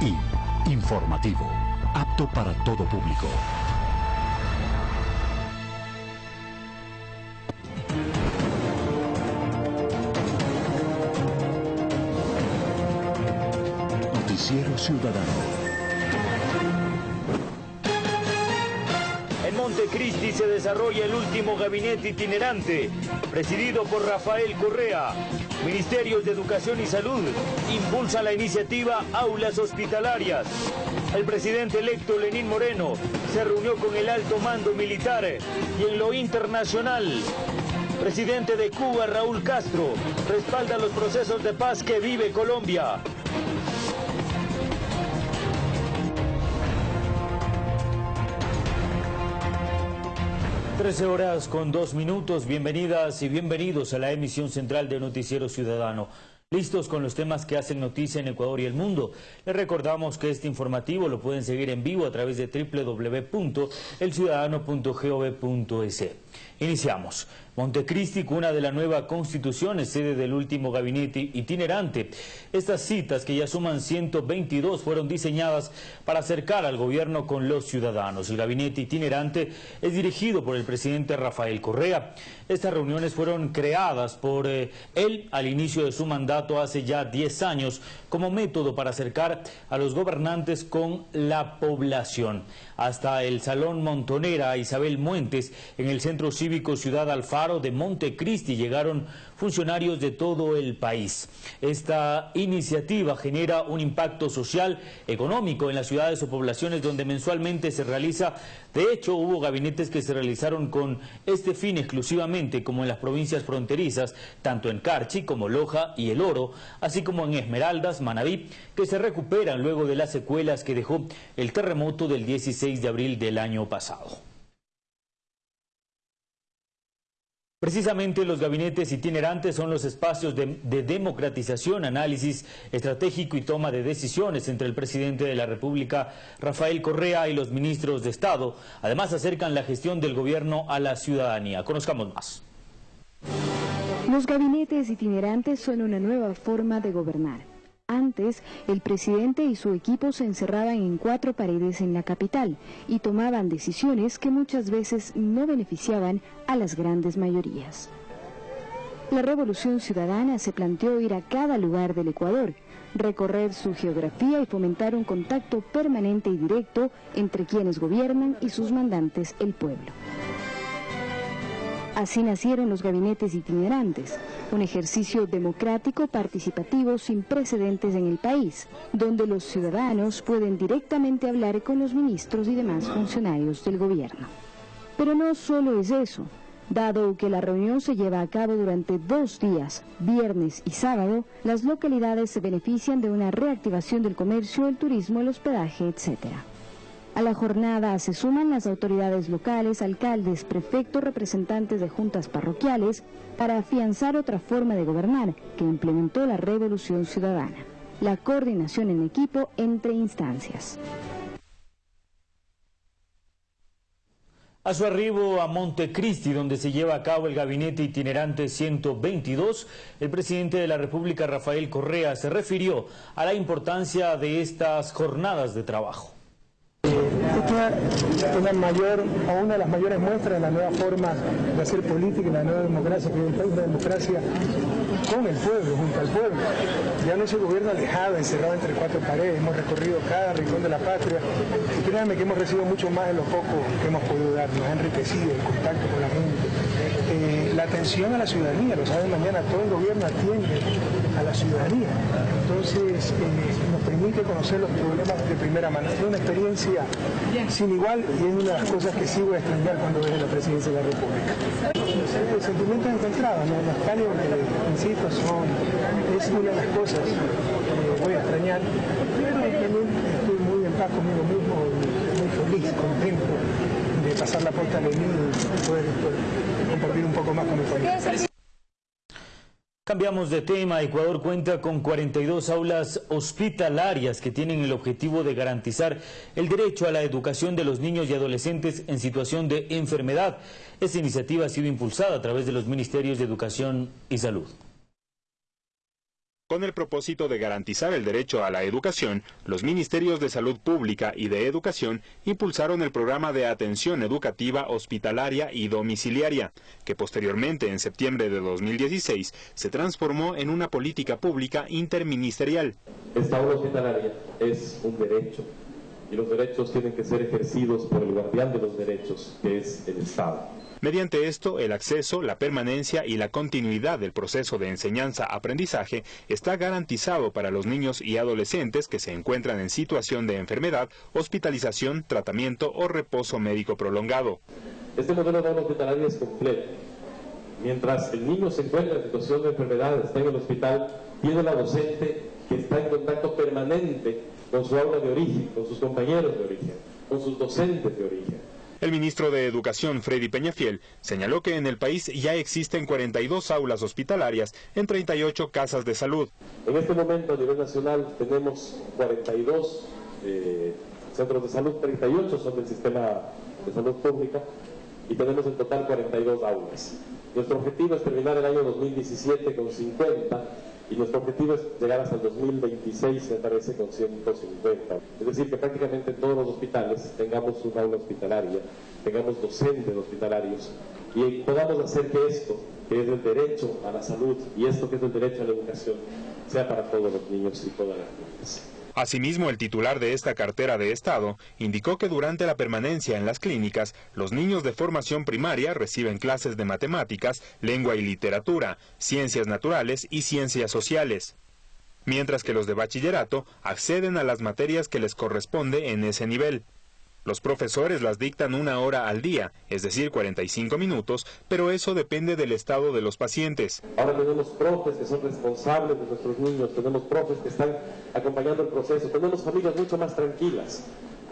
y informativo, apto para todo público. Noticiero Ciudadano. Montecristi se desarrolla el último gabinete itinerante, presidido por Rafael Correa. Ministerios de Educación y Salud impulsa la iniciativa Aulas Hospitalarias. El presidente electo Lenín Moreno se reunió con el alto mando militar y en lo internacional. Presidente de Cuba, Raúl Castro, respalda los procesos de paz que vive Colombia. 13 horas con dos minutos, bienvenidas y bienvenidos a la emisión central de Noticiero Ciudadano. Listos con los temas que hacen noticia en Ecuador y el mundo. Les recordamos que este informativo lo pueden seguir en vivo a través de www.elciudadano.gov.es. Iniciamos. Montecristi, cuna de la nueva constitución, es sede del último gabinete itinerante. Estas citas, que ya suman 122, fueron diseñadas para acercar al gobierno con los ciudadanos. El gabinete itinerante es dirigido por el presidente Rafael Correa. Estas reuniones fueron creadas por eh, él al inicio de su mandato hace ya 10 años como método para acercar a los gobernantes con la población. Hasta el Salón Montonera Isabel Muentes en el Centro Cívico Ciudad Alfaro de Montecristi llegaron funcionarios de todo el país. Esta iniciativa genera un impacto social, económico en las ciudades o poblaciones donde mensualmente se realiza. De hecho, hubo gabinetes que se realizaron con este fin exclusivamente, como en las provincias fronterizas, tanto en Carchi como Loja y El Oro, así como en Esmeraldas, Manabí, que se recuperan luego de las secuelas que dejó el terremoto del 16 de abril del año pasado. Precisamente los gabinetes itinerantes son los espacios de, democratización, análisis estratégico y toma de decisiones entre el presidente de la República, Rafael Correa, y los ministros de Estado. Además acercan la gestión del gobierno a la ciudadanía. Conozcamos más. Los gabinetes itinerantes son una nueva forma de gobernar. Antes, el presidente y su equipo se encerraban en cuatro paredes en la capital y tomaban decisiones que muchas veces no beneficiaban a las grandes mayorías. La Revolución Ciudadana se planteó ir a cada lugar del Ecuador, recorrer su geografía y fomentar un contacto permanente y directo entre quienes gobiernan y sus mandantes, el pueblo. Así nacieron los gabinetes itinerantes, un ejercicio democrático participativo sin precedentes en el país, donde los ciudadanos pueden directamente hablar con los ministros y demás funcionarios del gobierno. Pero no solo es eso. Dado que la reunión se lleva a cabo durante dos días, viernes y sábado, las localidades se benefician de una reactivación del comercio, el turismo, el hospedaje, etcétera. A la jornada se suman las autoridades locales, alcaldes, prefectos, representantes de juntas parroquiales, para afianzar otra forma de gobernar que implementó la Revolución Ciudadana, la coordinación en equipo entre instancias. A su arribo a Montecristi, donde se lleva a cabo el gabinete itinerante 122, el presidente de la República, Rafael Correa, se refirió a la importancia de estas jornadas de trabajo. Una, mayor, o una de las mayores muestras de la nueva forma de hacer política y la nueva democracia, que es una democracia con el pueblo, junto al pueblo. Ya no es un gobierno alejado, encerrado entre cuatro paredes, hemos recorrido cada rincón de la patria y créanme que hemos recibido mucho más de lo poco que hemos podido dar, nos ha enriquecido el contacto con la gente. Eh, la atención a la ciudadanía, lo saben mañana, todo el gobierno atiende a la ciudadanía. Entonces eh, nos permite conocer los problemas de primera mano. Es una experiencia sin igual y es una de las cosas que voy a extrañar cuando veas la presidencia de la República. Sentimientos encontrados, ¿no? nostalgia porque, insisto, son, es una de las cosas que voy a extrañar, pero también estoy muy en paz conmigo mismo, muy feliz, contento pasar la puerta a y poder compartir un poco más con mi familia. Cambiamos de tema. Ecuador cuenta con 42 aulas hospitalarias que tienen el objetivo de garantizar el derecho a la educación de los niños y adolescentes en situación de enfermedad. Esta iniciativa ha sido impulsada a través de los Ministerios de Educación y Salud. Con el propósito de garantizar el derecho a la educación, los Ministerios de Salud Pública y de Educación impulsaron el programa de atención educativa hospitalaria y domiciliaria, que posteriormente, en septiembre de 2016, se transformó en una política pública interministerial. Esta aula hospitalaria es un derecho y los derechos tienen que ser ejercidos por el guardián de los derechos, que es el Estado. Mediante esto, el acceso, la permanencia y la continuidad del proceso de enseñanza-aprendizaje está garantizado para los niños y adolescentes que se encuentran en situación de enfermedad, hospitalización, tratamiento o reposo médico prolongado. Este modelo de hospitalaria es completo. Mientras el niño se encuentra en situación de enfermedad, está en el hospital, tiene la docente que está en contacto permanente con su aula de origen, con sus compañeros de origen, con sus docentes de origen. El ministro de Educación, Freddy Peñafiel, señaló que en el país ya existen 42 aulas hospitalarias en 38 casas de salud. En este momento a nivel nacional tenemos 42 eh, centros de salud, 38 son del sistema de salud pública y tenemos en total 42 aulas. Nuestro objetivo es terminar el año 2017 con 50 y nuestro objetivo es llegar hasta el 2026, me parece, con 150. Es decir, que prácticamente en todos los hospitales tengamos un aula hospitalaria, tengamos docentes hospitalarios y podamos hacer que esto, que es el derecho a la salud y esto que es el derecho a la educación, sea para todos los niños y todas las niñas. Asimismo, el titular de esta cartera de Estado indicó que durante la permanencia en las clínicas, los niños de formación primaria reciben clases de matemáticas, lengua y literatura, ciencias naturales y ciencias sociales, mientras que los de bachillerato acceden a las materias que les corresponde en ese nivel. Los profesores las dictan una hora al día, es decir, 45 minutos, pero eso depende del estado de los pacientes. Ahora tenemos profes que son responsables de nuestros niños, tenemos profes que están acompañando el proceso, tenemos familias mucho más tranquilas,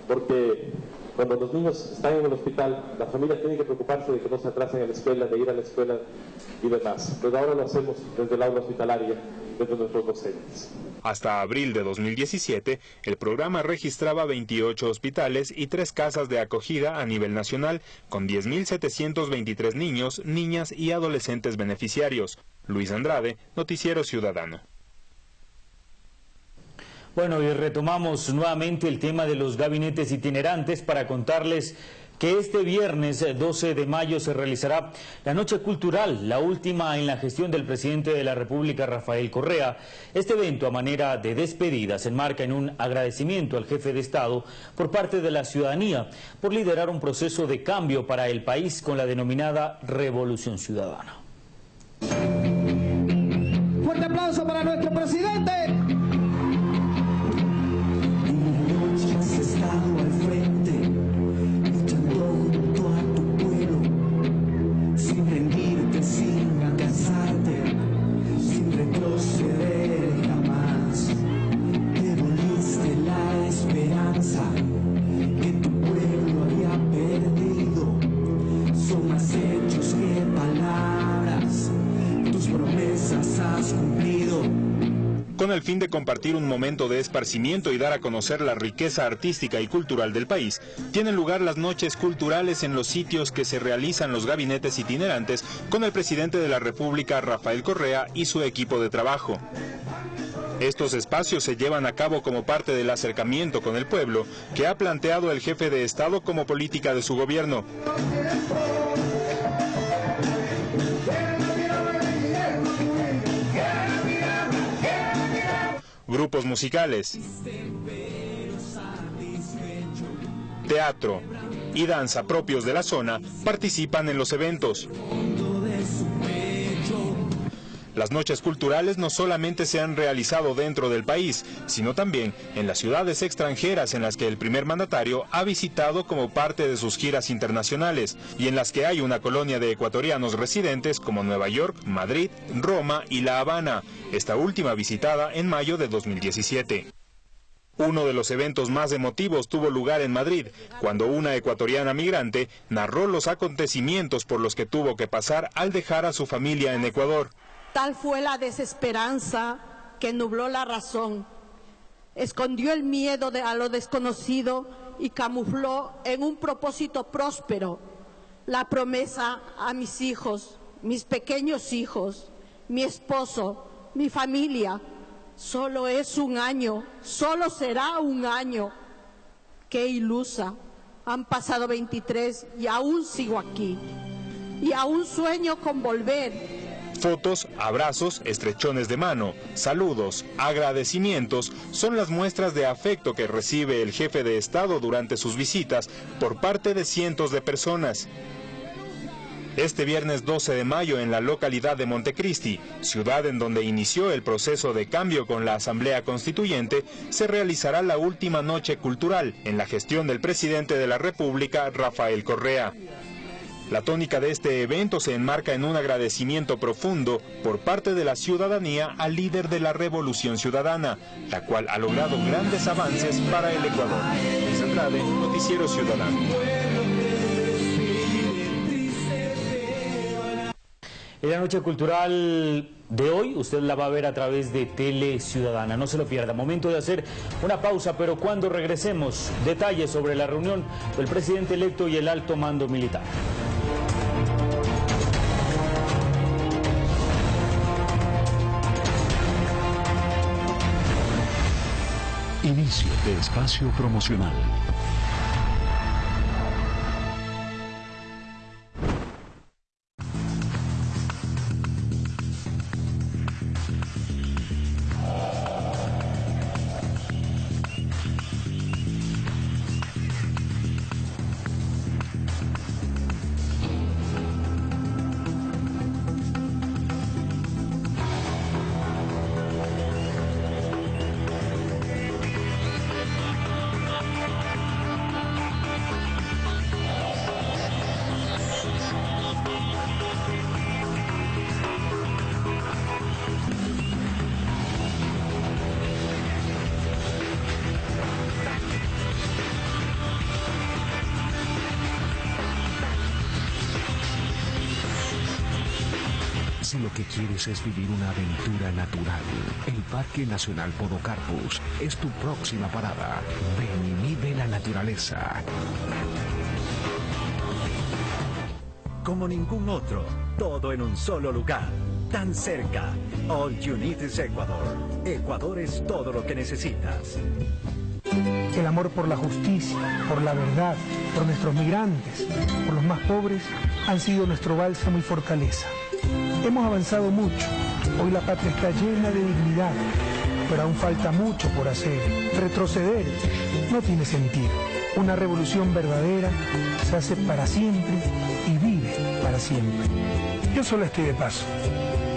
porque cuando los niños están en el hospital, la familia tiene que preocuparse de que no se atrasen a la escuela, de ir a la escuela y demás. Pero ahora lo hacemos desde el aula hospitalaria, desde nuestros docentes. Hasta abril de 2017, el programa registraba 28 hospitales y tres casas de acogida a nivel nacional, con 10.723 niños, niñas y adolescentes beneficiarios. Luis Andrade, Noticiero Ciudadano. Bueno, y retomamos nuevamente el tema de los gabinetes itinerantes para contarles que este viernes 12 de mayo se realizará la Noche Cultural, la última en la gestión del presidente de la República, Rafael Correa. Este evento, a manera de despedida, se enmarca en un agradecimiento al jefe de Estado por parte de la ciudadanía por liderar un proceso de cambio para el país con la denominada Revolución Ciudadana. Fuerte aplauso para nuestro presidente. Compartir un momento de esparcimiento y dar a conocer la riqueza artística y cultural del país, tienen lugar las noches culturales en los sitios que se realizan los gabinetes itinerantes con el presidente de la República, Rafael Correa, y su equipo de trabajo. Estos espacios se llevan a cabo como parte del acercamiento con el pueblo que ha planteado el jefe de Estado como política de su gobierno. Grupos musicales, teatro y danza propios de la zona participan en los eventos. Las noches culturales no solamente se han realizado dentro del país, sino también en las ciudades extranjeras en las que el primer mandatario ha visitado como parte de sus giras internacionales y en las que hay una colonia de ecuatorianos residentes como Nueva York, Madrid, Roma y La Habana, esta última visitada en mayo de 2017. Uno de los eventos más emotivos tuvo lugar en Madrid, cuando una ecuatoriana migrante narró los acontecimientos por los que tuvo que pasar al dejar a su familia en Ecuador. Tal fue la desesperanza que nubló la razón, escondió el miedo a lo desconocido y camufló en un propósito próspero la promesa a mis hijos, mis pequeños hijos, mi esposo, mi familia, Solo es un año, solo será un año. Qué ilusa. Han pasado 23 y aún sigo aquí. Y aún sueño con volver. Fotos, abrazos, estrechones de mano, saludos, agradecimientos son las muestras de afecto que recibe el jefe de Estado durante sus visitas por parte de cientos de personas. Este viernes 12 de mayo en la localidad de Montecristi, ciudad en donde inició el proceso de cambio con la Asamblea Constituyente, se realizará la última noche cultural en la gestión del presidente de la República, Rafael Correa. La tónica de este evento se enmarca en un agradecimiento profundo por parte de la ciudadanía al líder de la Revolución Ciudadana, la cual ha logrado grandes avances para el Ecuador. Luis Andrade, Noticiero Ciudadano. En la noche cultural de hoy, usted la va a ver a través de Tele Ciudadana. No se lo pierda. Momento de hacer una pausa, pero cuando regresemos, detalles sobre la reunión del presidente electo y el alto mando militar. Espacio promocional. Si lo que quieres es vivir una aventura natural, el Parque Nacional Podocarpus es tu próxima parada. Ven y vive la naturaleza. Como ningún otro, todo en un solo lugar, tan cerca. All you need is Ecuador. Ecuador es todo lo que necesitas. El amor por la justicia, por la verdad, por nuestros migrantes, por los más pobres, han sido nuestro bálsamo y fortaleza. Hemos avanzado mucho. Hoy la patria está llena de dignidad, pero aún falta mucho por hacer. Retroceder no tiene sentido. Una revolución verdadera se hace para siempre y vive para siempre. Yo solo estoy de paso.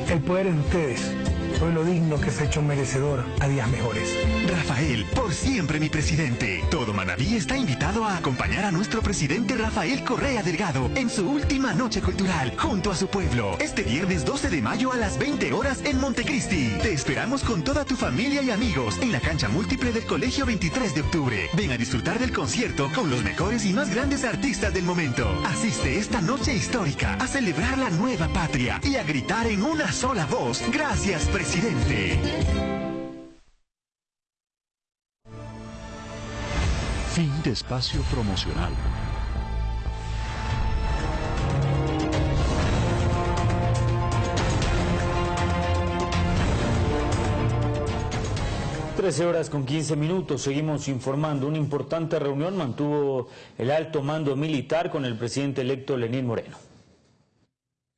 El poder de ustedes pueblo digno que se ha hecho merecedor a días mejores. Rafael, por siempre mi presidente. Todo Manaví está invitado a acompañar a nuestro presidente Rafael Correa Delgado en su última noche cultural junto a su pueblo. Este viernes 12 de mayo a las 20 horas en Montecristi. Te esperamos con toda tu familia y amigos en la cancha múltiple del Colegio 23 de octubre. Ven a disfrutar del concierto con los mejores y más grandes artistas del momento. Asiste esta noche histórica a celebrar la nueva patria y a gritar en una sola voz. Gracias, presidente. Fin de espacio promocional. Trece horas con 15 minutos, seguimos informando. Una importante reunión mantuvo el alto mando militar con el presidente electo Lenín Moreno.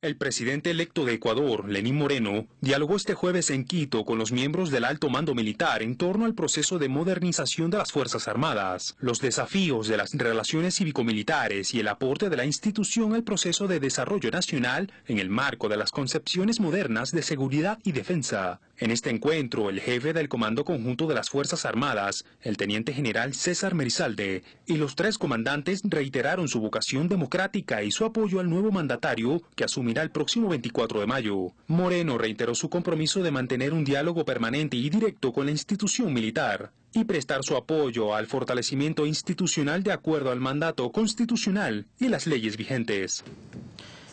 El presidente electo de Ecuador, Lenín Moreno, dialogó este jueves en Quito con los miembros del alto mando militar en torno al proceso de modernización de las Fuerzas Armadas, los desafíos de las relaciones cívico-militares y el aporte de la institución al proceso de desarrollo nacional en el marco de las concepciones modernas de seguridad y defensa. En este encuentro, el jefe del Comando Conjunto de las Fuerzas Armadas, el teniente general César Merizalde, y los tres comandantes reiteraron su vocación democrática y su apoyo al nuevo mandatario que asumirá el próximo 24 de mayo. Moreno reiteró su compromiso de mantener un diálogo permanente y directo con la institución militar y prestar su apoyo al fortalecimiento institucional de acuerdo al mandato constitucional y las leyes vigentes.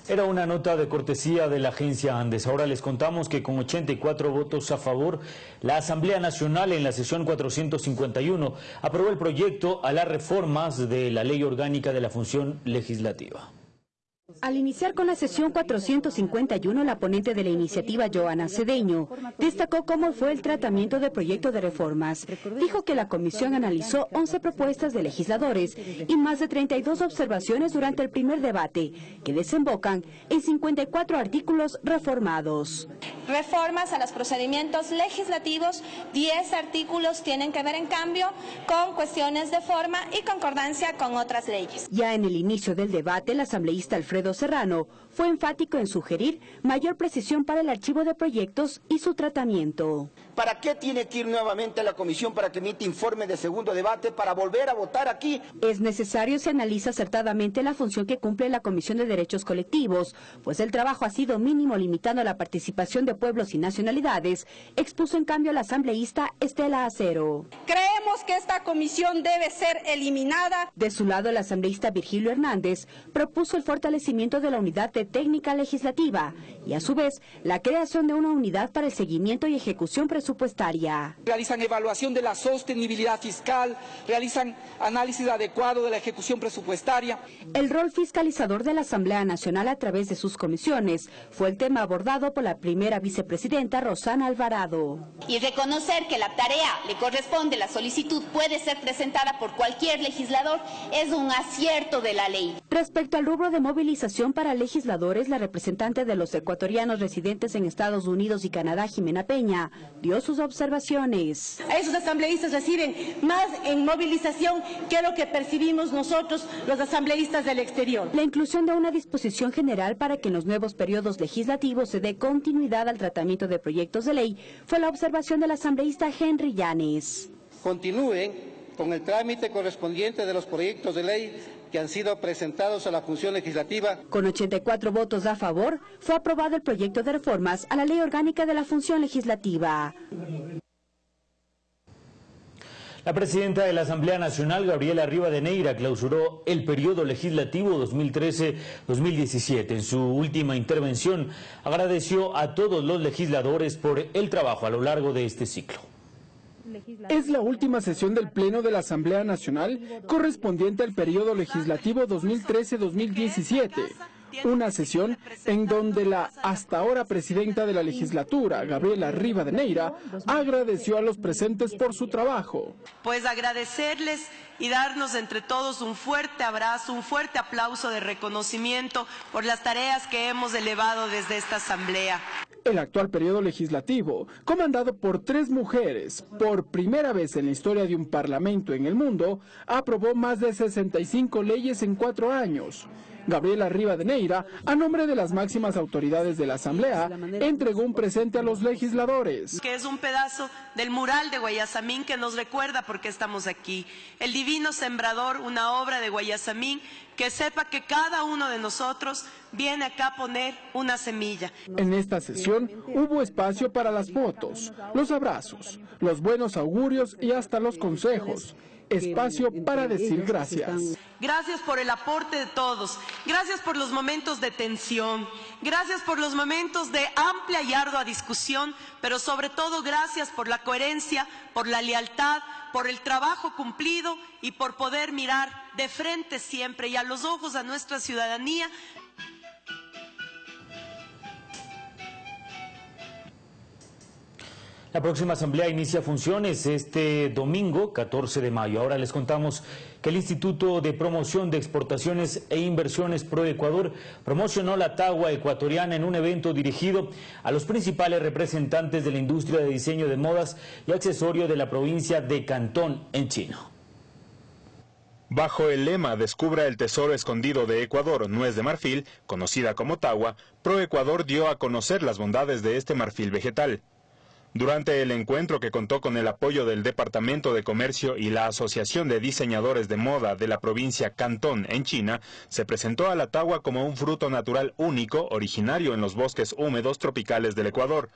Era una nota de cortesía de la agencia Andes. Ahora les contamos que con 84 votos a favor, la Asamblea Nacional en la sesión 451 aprobó el proyecto a las reformas de la Ley Orgánica de la Función Legislativa. Al iniciar con la sesión 451, la ponente de la iniciativa, Joana Cedeño, destacó cómo fue el tratamiento del proyecto de reformas. Dijo que la comisión analizó 11 propuestas de legisladores y más de 32 observaciones durante el primer debate, que desembocan en 54 artículos reformados. Reformas a los procedimientos legislativos, 10 artículos tienen que ver en cambio con cuestiones de forma y concordancia con otras leyes. Ya en el inicio del debate, el asambleísta Alfredo Serrano fue enfático en sugerir mayor precisión para el archivo de proyectos y su tratamiento. ¿Para qué tiene que ir nuevamente a la comisión para que emite informe de segundo debate para volver a votar aquí? Es necesario se analiza acertadamente la función que cumple la Comisión de Derechos Colectivos, pues el trabajo ha sido mínimo limitando la participación de pueblos y nacionalidades, expuso en cambio la asambleísta Estela Acero. Creemos que esta comisión debe ser eliminada. De su lado, el asambleísta Virgilio Hernández propuso el fortalecimiento de la unidad de técnica legislativa y a su vez la creación de una unidad para el seguimiento y ejecución presupuestaria. Realizan evaluación de la sostenibilidad fiscal, realizan análisis adecuado de la ejecución presupuestaria. El rol fiscalizador de la Asamblea Nacional a través de sus comisiones fue el tema abordado por la primera vicepresidenta Rosana Alvarado. Y reconocer que la tarea le corresponde, la solicitud puede ser presentada por cualquier legislador, es un acierto de la ley. Respecto al rubro de movilización para legisladores, la representante de los ecuatorianos residentes en Estados Unidos y Canadá, Jimena Peña, dio sus observaciones. Esos asambleístas reciben más en movilización que lo que percibimos nosotros, los asambleístas del exterior. La inclusión de una disposición general para que en los nuevos periodos legislativos se dé continuidad al tratamiento de proyectos de ley fue la observación del asambleísta Henry Llanes. Continúen con el trámite correspondiente de los proyectos de ley que han sido presentados a la función legislativa. Con 84 votos a favor, fue aprobado el proyecto de reformas a la ley orgánica de la función legislativa. La presidenta de la Asamblea Nacional, Gabriela Rivadeneira, clausuró el periodo legislativo 2013-2017. En su última intervención, agradeció a todos los legisladores por el trabajo a lo largo de este ciclo. Es la última sesión del Pleno de la Asamblea Nacional correspondiente al periodo legislativo 2013-2017 una sesión en donde la hasta ahora presidenta de la legislatura, Gabriela Rivadeneira, agradeció a los presentes por su trabajo. Pues agradecerles y darnos entre todos un fuerte abrazo, un fuerte aplauso de reconocimiento por las tareas que hemos elevado desde esta asamblea. El actual periodo legislativo, comandado por tres mujeres, por primera vez en la historia de un parlamento en el mundo, aprobó más de 65 leyes en cuatro años. Gabriela Rivadeneira, a nombre de las máximas autoridades de la Asamblea, entregó un presente a los legisladores. Que es un pedazo del mural de Guayasamín que nos recuerda por qué estamos aquí. El Divino Sembrador, una obra de Guayasamín que sepa que cada uno de nosotros viene acá a poner una semilla. En esta sesión hubo espacio para las fotos, los abrazos, los buenos augurios y hasta los consejos espacio para decir gracias. Gracias por el aporte de todos, gracias por los momentos de tensión, gracias por los momentos de amplia y ardua discusión, pero sobre todo gracias por la coherencia, por la lealtad, por el trabajo cumplido y por poder mirar de frente siempre y a los ojos a nuestra ciudadanía La próxima asamblea inicia funciones este domingo 14 de mayo. Ahora les contamos que el Instituto de Promoción de Exportaciones e Inversiones Pro Ecuador promocionó la tagua ecuatoriana en un evento dirigido a los principales representantes de la industria de diseño de modas y accesorio de la provincia de Cantón en Chino. Bajo el lema Descubra el tesoro escondido de Ecuador, nuez de marfil, conocida como tagua, Pro Ecuador dio a conocer las bondades de este marfil vegetal. Durante el encuentro que contó con el apoyo del Departamento de Comercio y la Asociación de Diseñadores de Moda de la provincia Cantón en China, se presentó a la tagua como un fruto natural único originario en los bosques húmedos tropicales del Ecuador,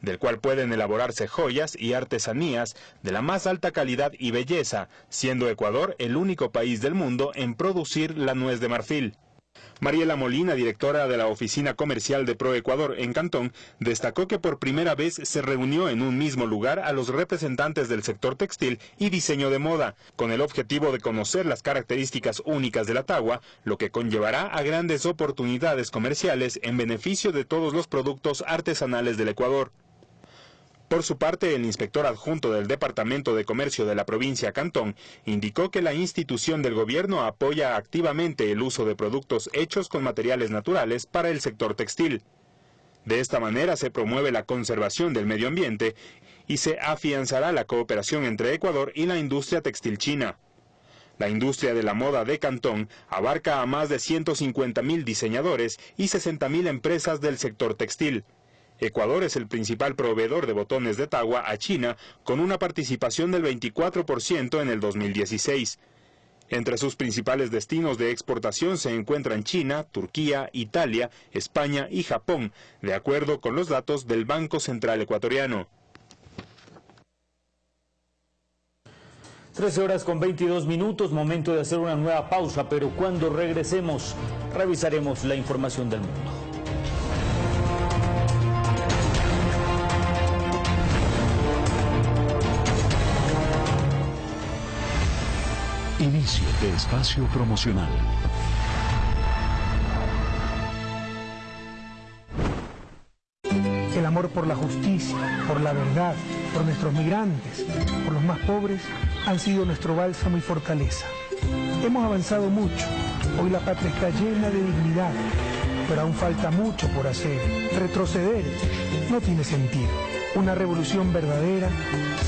del cual pueden elaborarse joyas y artesanías de la más alta calidad y belleza, siendo Ecuador el único país del mundo en producir la nuez de marfil. Mariela Molina, directora de la Oficina Comercial de Proecuador en Cantón, destacó que por primera vez se reunió en un mismo lugar a los representantes del sector textil y diseño de moda, con el objetivo de conocer las características únicas de la tagua, lo que conllevará a grandes oportunidades comerciales en beneficio de todos los productos artesanales del Ecuador. Por su parte, el inspector adjunto del Departamento de Comercio de la provincia Cantón indicó que la institución del gobierno apoya activamente el uso de productos hechos con materiales naturales para el sector textil. De esta manera se promueve la conservación del medio ambiente y se afianzará la cooperación entre Ecuador y la industria textil china. La industria de la moda de Cantón abarca a más de 150.000 diseñadores y 60.000 empresas del sector textil. Ecuador es el principal proveedor de botones de Tagua a China, con una participación del 24% en el 2016. Entre sus principales destinos de exportación se encuentran China, Turquía, Italia, España y Japón, de acuerdo con los datos del Banco Central Ecuatoriano. 13 horas con 22 minutos, momento de hacer una nueva pausa, pero cuando regresemos revisaremos la información del mundo. Espacio promocional. El amor por la justicia, por la verdad, por nuestros migrantes, por los más pobres, han sido nuestro bálsamo y fortaleza. Hemos avanzado mucho. Hoy la patria está llena de dignidad, pero aún falta mucho por hacer. Retroceder no tiene sentido. Una revolución verdadera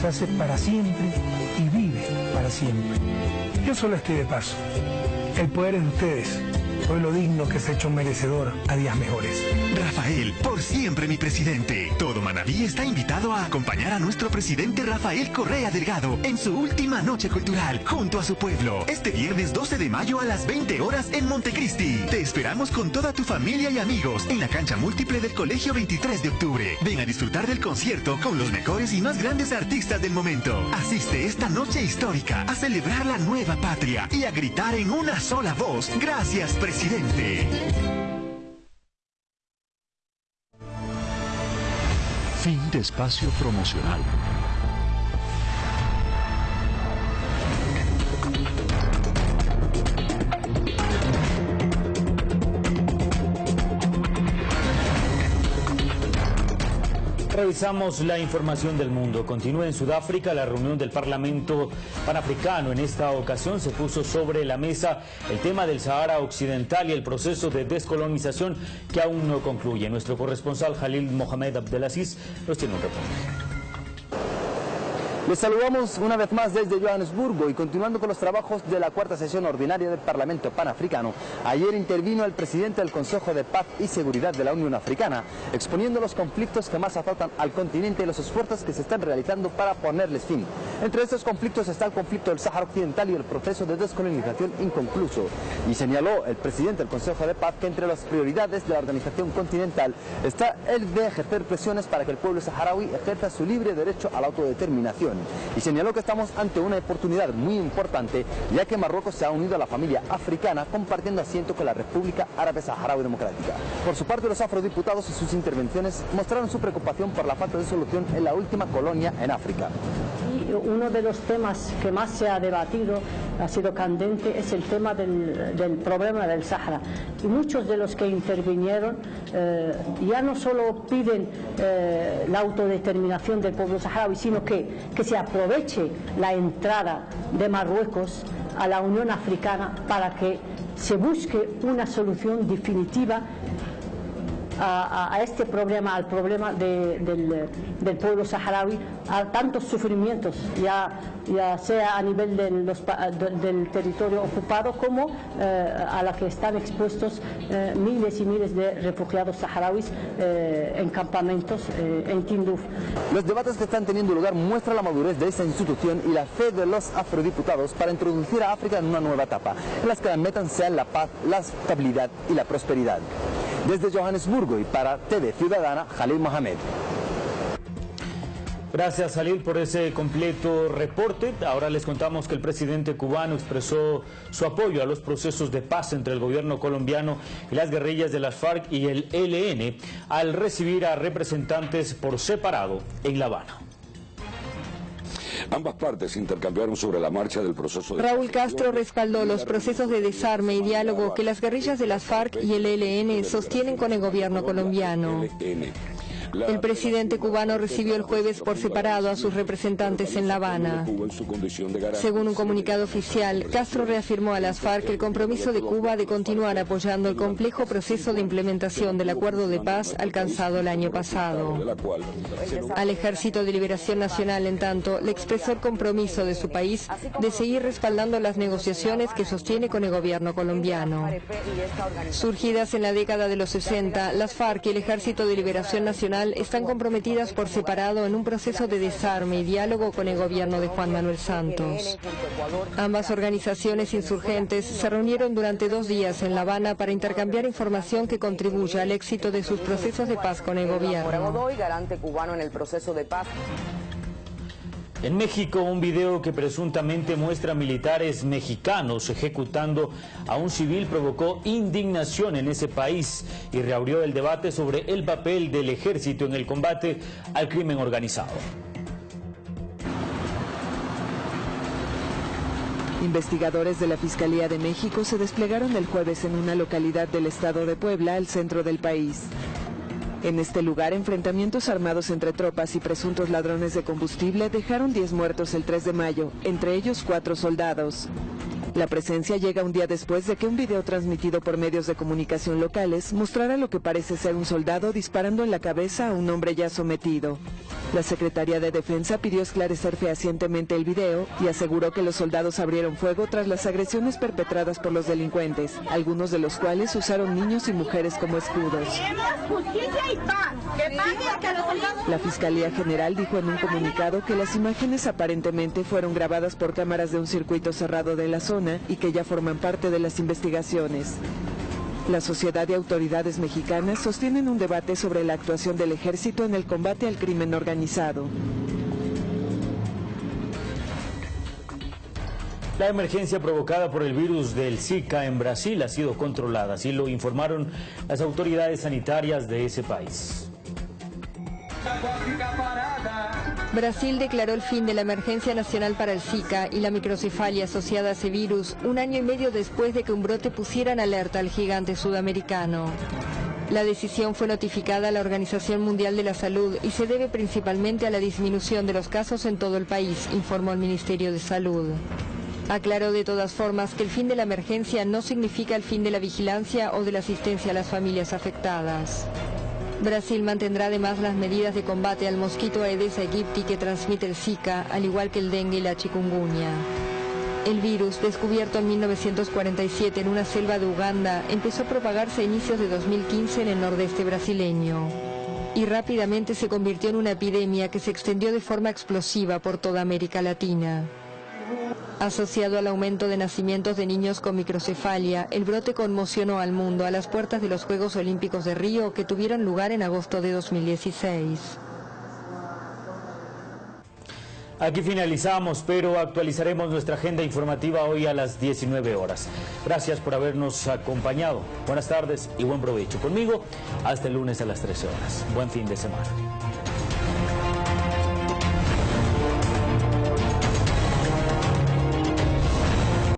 se hace para siempre y vive para siempre. Yo solo estoy de paso. El poder es de ustedes. Pueblo digno que se ha hecho merecedor a días mejores. Rafael, por siempre mi presidente. Todo Manaví está invitado a acompañar a nuestro presidente Rafael Correa Delgado en su última noche cultural junto a su pueblo. Este viernes 12 de mayo a las 20 horas en Montecristi. Te esperamos con toda tu familia y amigos en la cancha múltiple del Colegio 23 de octubre. Ven a disfrutar del concierto con los mejores y más grandes artistas del momento. Asiste esta noche histórica a celebrar la nueva patria y a gritar en una sola voz. Gracias, presidente. Fin de espacio promocional. Revisamos la información del mundo. Continúa en Sudáfrica la reunión del Parlamento Panafricano. En esta ocasión se puso sobre la mesa el tema del Sahara Occidental y el proceso de descolonización que aún no concluye. Nuestro corresponsal Jalil Mohamed Abdelaziz nos tiene un reporte. Les saludamos una vez más desde Johannesburgo y continuando con los trabajos de la cuarta sesión ordinaria del Parlamento Panafricano. Ayer intervino el presidente del Consejo de Paz y Seguridad de la Unión Africana, exponiendo los conflictos que más azotan al continente y los esfuerzos que se están realizando para ponerles fin. Entre estos conflictos está el conflicto del Sáhara Occidental y el proceso de descolonización inconcluso. Y señaló el presidente del Consejo de Paz que entre las prioridades de la organización continental está el de ejercer presiones para que el pueblo saharaui ejerza su libre derecho a la autodeterminación y señaló que estamos ante una oportunidad muy importante ya que Marruecos se ha unido a la familia africana compartiendo asiento con la República Árabe Saharaui Democrática. Por su parte los afrodiputados y sus intervenciones mostraron su preocupación por la falta de solución en la última colonia en África. Uno de los temas que más se ha debatido, ha sido candente, es el tema del, problema del Sahara. Y muchos de los que intervinieron eh, ya no solo piden eh, la autodeterminación del pueblo saharaui, sino que, que se aproveche la entrada de Marruecos a la Unión Africana para que se busque una solución definitiva a, este problema, al problema del, pueblo saharaui, a tantos sufrimientos, ya, ya sea a nivel del territorio ocupado como eh, a la que están expuestos eh, miles y miles de refugiados saharauis eh, en campamentos en Tinduf. Los debates que están teniendo lugar muestran la madurez de esta institución y la fe de los afrodiputados para introducir a África en una nueva etapa, en las que la meta sea la paz, la estabilidad y la prosperidad. Desde Johannesburgo y para TV Ciudadana, Jalil Mohamed. Gracias, Salil, por ese completo reporte. Ahora les contamos que el presidente cubano expresó su apoyo a los procesos de paz entre el gobierno colombiano y las guerrillas de las FARC y el ELN al recibir a representantes por separado en La Habana. Ambas partes intercambiaron sobre la marcha del proceso de... Raúl Castro respaldó los procesos de desarme y diálogo que las guerrillas de las FARC y el ELN sostienen con el gobierno colombiano. El presidente cubano recibió el jueves por separado a sus representantes en La Habana. Según un comunicado oficial, Castro reafirmó a las FARC el compromiso de Cuba de continuar apoyando el complejo proceso de implementación del acuerdo de paz alcanzado el año pasado. Al Ejército de Liberación Nacional, en tanto, le expresó el compromiso de su país de seguir respaldando las negociaciones que sostiene con el gobierno colombiano. Surgidas en la década de los 60, las FARC y el Ejército de Liberación Nacional están comprometidas por separado en un proceso de desarme y diálogo con el gobierno de Juan Manuel Santos. Ambas organizaciones insurgentes se reunieron durante dos días en La Habana para intercambiar información que contribuya al éxito de sus procesos de paz con el gobierno. En México, un video que presuntamente muestra militares mexicanos ejecutando a un civil provocó indignación en ese país y reabrió el debate sobre el papel del ejército en el combate al crimen organizado. Investigadores de la Fiscalía de México se desplegaron el jueves en una localidad del estado de Puebla, al centro del país. En este lugar, enfrentamientos armados entre tropas y presuntos ladrones de combustible dejaron 10 muertos el 3 de mayo, entre ellos cuatro soldados. La presencia llega un día después de que un video transmitido por medios de comunicación locales mostrara lo que parece ser un soldado disparando en la cabeza a un hombre ya sometido. La Secretaría de Defensa pidió esclarecer fehacientemente el video y aseguró que los soldados abrieron fuego tras las agresiones perpetradas por los delincuentes, algunos de los cuales usaron niños y mujeres como escudos. La Fiscalía General dijo en un comunicado que las imágenes aparentemente fueron grabadas por cámaras de un circuito cerrado de la y que ya forman parte de las investigaciones. La sociedad y autoridades mexicanas sostienen un debate sobre la actuación del ejército en el combate al crimen organizado. La emergencia provocada por el virus del Zika en Brasil ha sido controlada, así lo informaron las autoridades sanitarias de ese país. Brasil declaró el fin de la emergencia nacional para el Zika y la microcefalia asociada a ese virus un año y medio después de que un brote pusiera en alerta al gigante sudamericano. La decisión fue notificada a la Organización Mundial de la Salud y se debe principalmente a la disminución de los casos en todo el país, informó el Ministerio de Salud. Aclaró de todas formas que el fin de la emergencia no significa el fin de la vigilancia o de la asistencia a las familias afectadas. Brasil mantendrá además las medidas de combate al mosquito Aedes aegypti que transmite el Zika, al igual que el dengue y la chikungunya. El virus, descubierto en 1947 en una selva de Uganda, empezó a propagarse a inicios de 2015 en el nordeste brasileño y rápidamente se convirtió en una epidemia que se extendió de forma explosiva por toda América Latina. Asociado al aumento de nacimientos de niños con microcefalia, el brote conmocionó al mundo a las puertas de los Juegos Olímpicos de Río que tuvieron lugar en agosto de 2016. Aquí finalizamos, pero actualizaremos nuestra agenda informativa hoy a las 19 horas. Gracias por habernos acompañado. Buenas tardes y buen provecho conmigo. Hasta el lunes a las 13 horas. Buen fin de semana.